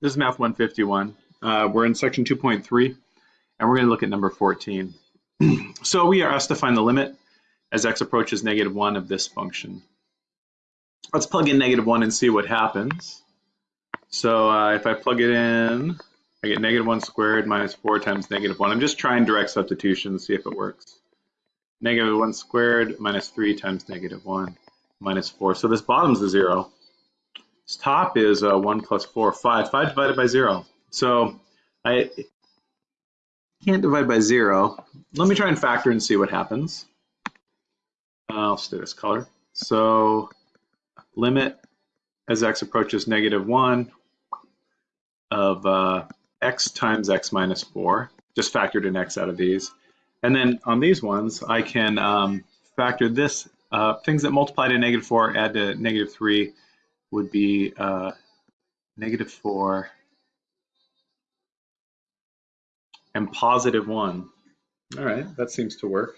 This is Math 151. Uh, we're in section 2.3, and we're going to look at number 14. so we are asked to find the limit as x approaches negative 1 of this function. Let's plug in negative 1 and see what happens. So uh, if I plug it in, I get negative 1 squared minus 4 times negative 1. I'm just trying direct substitution to see if it works. Negative 1 squared minus 3 times negative 1 minus 4. So this bottom's a 0. This top is uh, 1 plus 4, 5. 5 divided by 0. So I can't divide by 0. Let me try and factor and see what happens. I'll do this color. So limit as x approaches negative 1 of uh, x times x minus 4. Just factored in x out of these. And then on these ones, I can um, factor this. Uh, things that multiply to negative 4 add to negative 3 would be uh, negative 4 and positive 1. All right, that seems to work.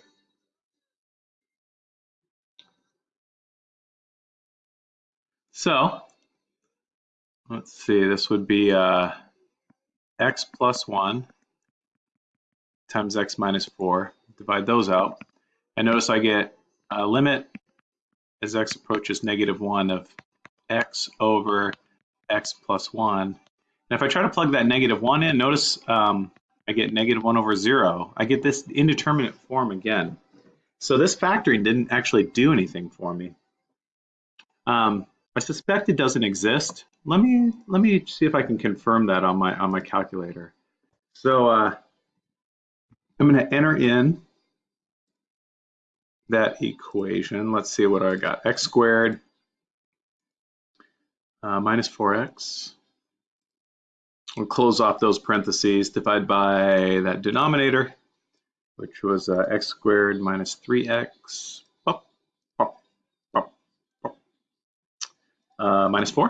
So, let's see, this would be uh, x plus 1 times x minus 4. Divide those out. And notice I get a limit as x approaches negative 1 of x over x plus 1. And if I try to plug that negative 1 in, notice um, I get negative 1 over 0. I get this indeterminate form again. So this factoring didn't actually do anything for me. Um, I suspect it doesn't exist. Let me let me see if I can confirm that on my on my calculator. So uh, I'm going to enter in that equation. Let's see what I got. x squared uh, minus 4x. We'll close off those parentheses, divide by that denominator, which was uh, x squared minus 3x uh, minus 4.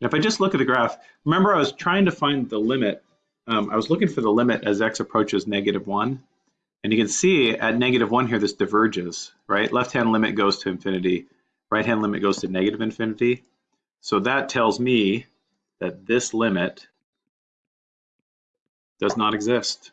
And if I just look at the graph, remember I was trying to find the limit. Um, I was looking for the limit as x approaches negative 1. And you can see at negative 1 here, this diverges, right? Left-hand limit goes to infinity right hand limit goes to negative infinity. So that tells me that this limit does not exist.